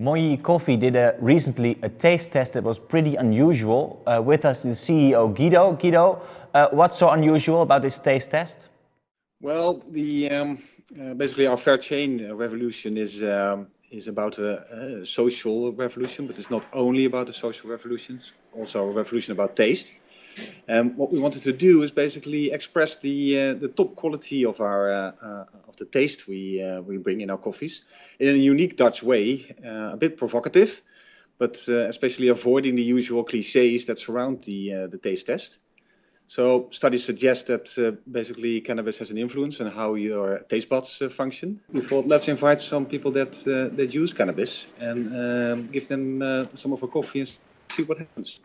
Moyee Coffee did a, recently a taste test that was pretty unusual. Uh, with us is CEO Guido. Guido, uh, what's so unusual about this taste test? Well, the um, uh, basically our fair chain revolution is um, is about a, a, social revolution, but it's not only about the social revolutions, also a revolution about taste. Um, what we wanted to do is basically express the uh, the top quality of our uh, uh, of the taste we uh, we bring in our coffees in a unique Dutch way, uh, a bit provocative, but especially avoiding the usual cliches that surround the the taste test. So studies suggest that uh, basically cannabis has an influence on how your taste buds uh, function. We thought let's invite some people that uh, that use cannabis and um, give them some of our coffee and see what happens.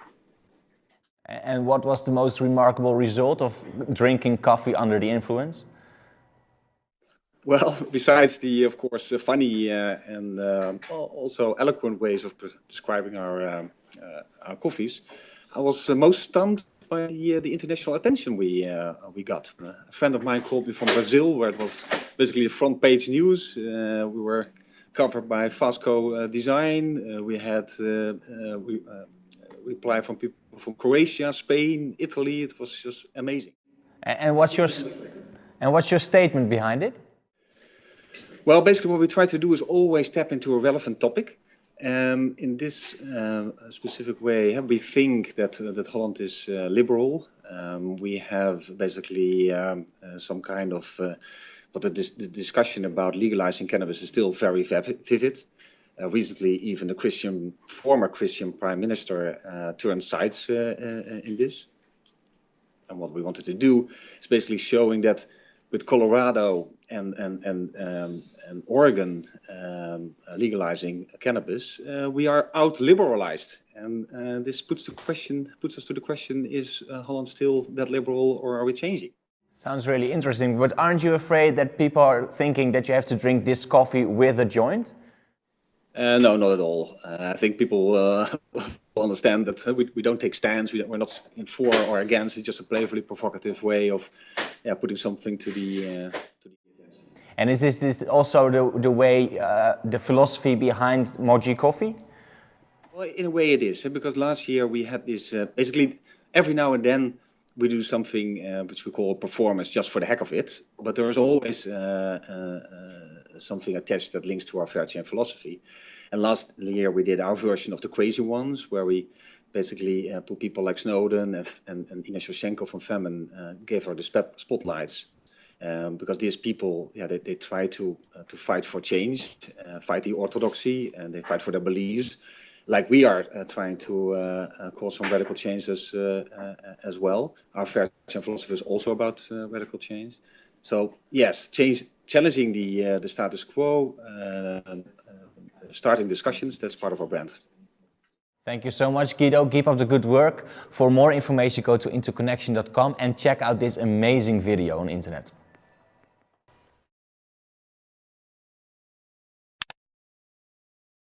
And what was the most remarkable result of drinking coffee under the influence? Well, besides the, of course, funny uh, and uh, also eloquent ways of describing our, um, uh, our coffees, I was most stunned by the, uh, the international attention we uh, we got. a friend of mine called me from Brazil, where it was basically front page news. we were covered by Fast Co. Design. we had we, reply from people from Croatia, Spain, Italy. It was just amazing. And what's your and what's your statement behind it? Well, basically, what we try to do is always tap into a relevant topic. Um, in this uh, specific way, we think that uh, that Holland is uh, liberal. Um, we have basically um, uh, some kind of, uh, but the, dis the, discussion about legalizing cannabis is still very vivid. Uh, recently, even the Christian former Christian prime minister uh, turned sides uh, uh, in this. And what we wanted to do is basically showing that with Colorado and and and, um, and Oregon um, legalizing cannabis, uh, we are out liberalized, and uh, this puts the question puts us to the question: Is Holland still that liberal, or are we changing? Sounds really interesting, but aren't you afraid that people are thinking that you have to drink this coffee with a joint? Uh, no, not at all. Uh, I think people uh, will understand that uh, we, we don't take stands. We are not in for or against. It's just a playfully provocative way of yeah, putting something to the, uh, to the And is this, this also the, the way, uh, the philosophy behind Moyee Coffee? Well, in a way it is, because last year we had this, basically every now and then we do something uh, which we call a performance just for the heck of it. But there is always uh, uh, something attached that links to our fair chain philosophy. And last year we did our version of the crazy ones, where we basically uh, put people like Snowden and, and, and Inna Shevchenko from Femen, uh, gave her the spotlights. Um, because these people, yeah, they, they try to uh, to fight for change, fight the orthodoxy, and they fight for their beliefs like we are uh, trying to uh, uh, cause some radical changes as well. Our fair philosophy is also about radical change. So yes, change, challenging the uh, the status quo, uh, uh, starting discussions. That's part of our brand. Thank you so much, Guido. Keep up the good work. For more information, go to interconnection.com and check out this amazing video on internet.